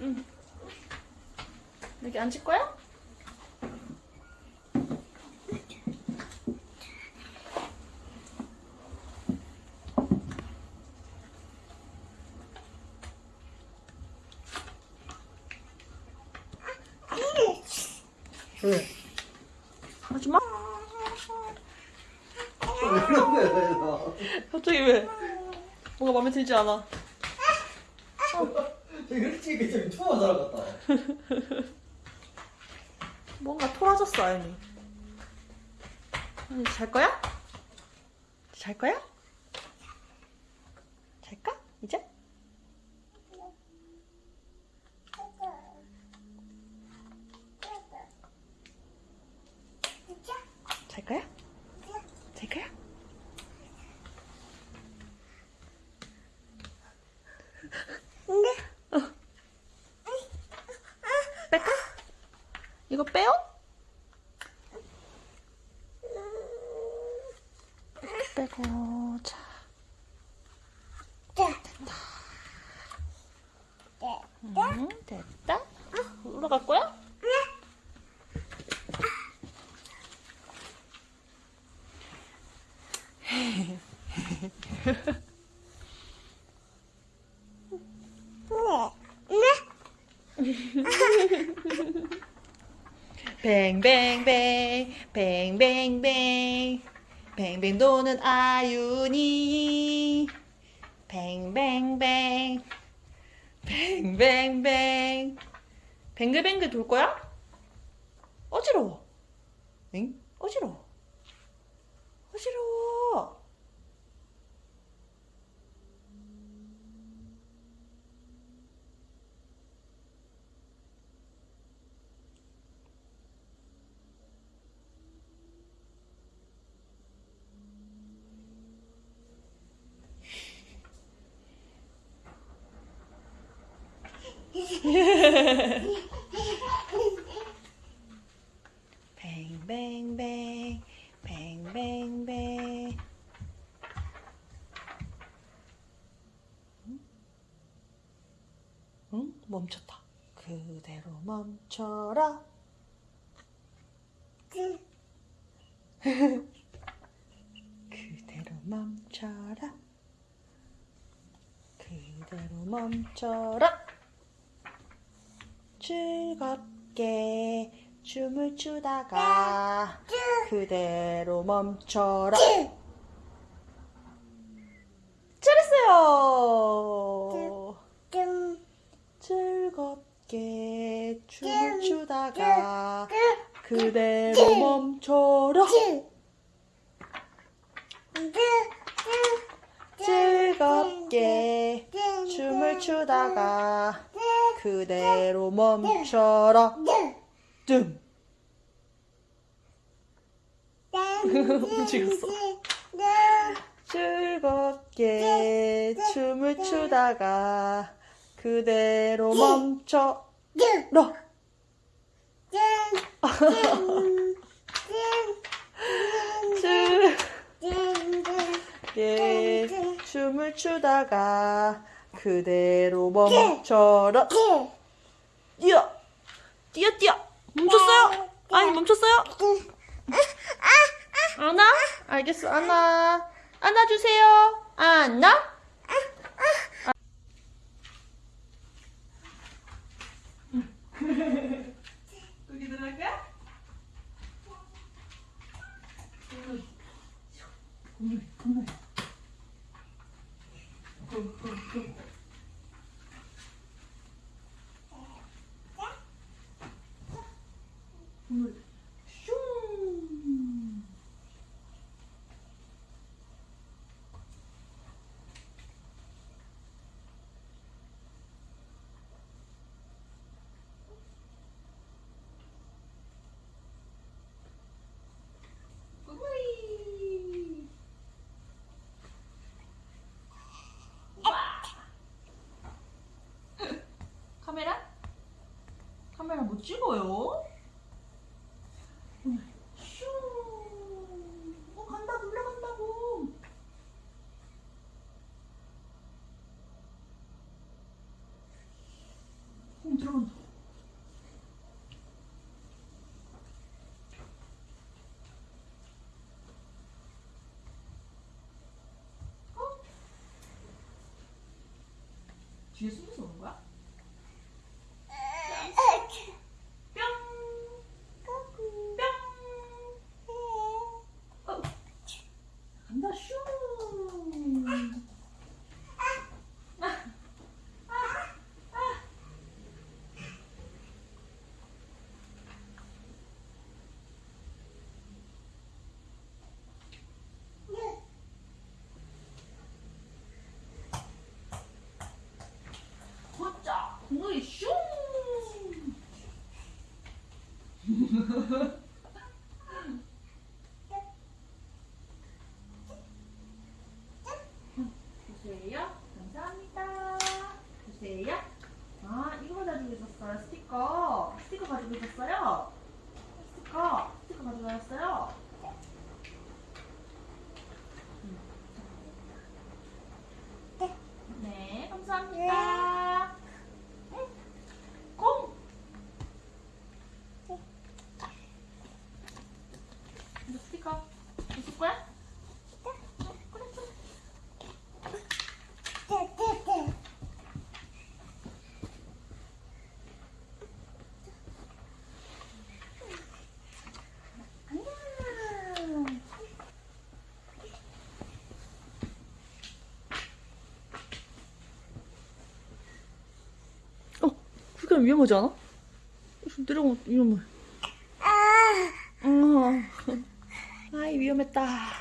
응. 여기 앉을 거야? 왜? 하지 마. 왜 그런 거야, 그래서? 갑자기 왜? 뭐가 마음에 들지 않아? 되게 일찍 좀 투어 살아갔다. 뭔가 토라졌어, 아연이. 아니, 잘 거야? 잘 거야? 잘까? 이제? 잘 거야? 잘 거야? 뺄까? 이거 빼요? 빼고 자. 응, 됐다. 올라갈 거야? 뱅뱅뱅 뱅뱅뱅. 뱅뱅 도는 아윤이. 뱅뱅뱅. 뱅뱅뱅. 뱅글뱅글 돌 거야? 어지러워. 응? 어지러워. 어지러워 뱅뱅뱅 뱅뱅뱅 응? 멈췄다. 그대로 멈춰라. 그대로 멈춰라. 그대로 멈춰라 즐겁게 춤을 추다가 그대로 멈춰라. 잘했어요. 즐겁게 춤을 추다가 그대로 멈춰라. 즐겁게 춤을 추다가 그대로 멈춰라. 뜸. 움직였어. 즐겁게 춤을 추다가 그대로 멈춰라. 즐겁게 춤을 추다가 그대로 멈춰라. 뛰어. 뛰어 뛰어. 멈췄어요? 아니 멈췄어요? 안아 알겠어 안아 안아주세요. 안아 여기 들어갈 거야? 찍어요? 슈. 어, 간다, 놀래간다고. 홈 어, 들어간다. 어? 뒤에 숨겨서 오는 거야? 간다 슈! 걷자! 공이 슝! 주세요. 감사합니다. 주세요. 아, 이거 가지고 있었어요. 스티커. 스티커 가지고 있었어요. 스티커. 스티커 다녔어요. 음, 자. 네, 감사합니다. 공! 이거 스티커 있을 거야? 어, 그래, 그래. 안녕. 어, 그게 위험하지 않아? 좀 내려가면 위험해. 아, 아이 위험했다.